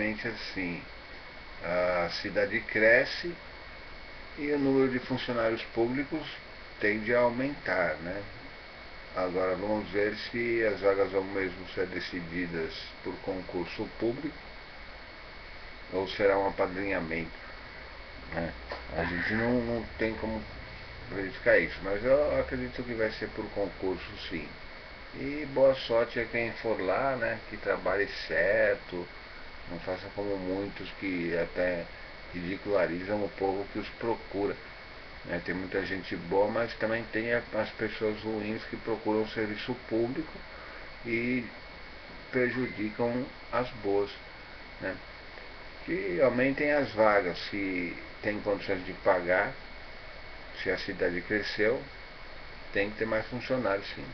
assim, a cidade cresce e o número de funcionários públicos tende a aumentar, né? Agora vamos ver se as vagas vão mesmo ser decididas por concurso público ou será um apadrinhamento. Né? A gente não, não tem como verificar isso, mas eu acredito que vai ser por concurso sim. E boa sorte a quem for lá, né? Que trabalhe certo, não faça como muitos que até ridicularizam o povo que os procura. Né? Tem muita gente boa, mas também tem as pessoas ruins que procuram serviço público e prejudicam as boas. Né? Que aumentem as vagas, se tem condições de pagar, se a cidade cresceu, tem que ter mais funcionários sim.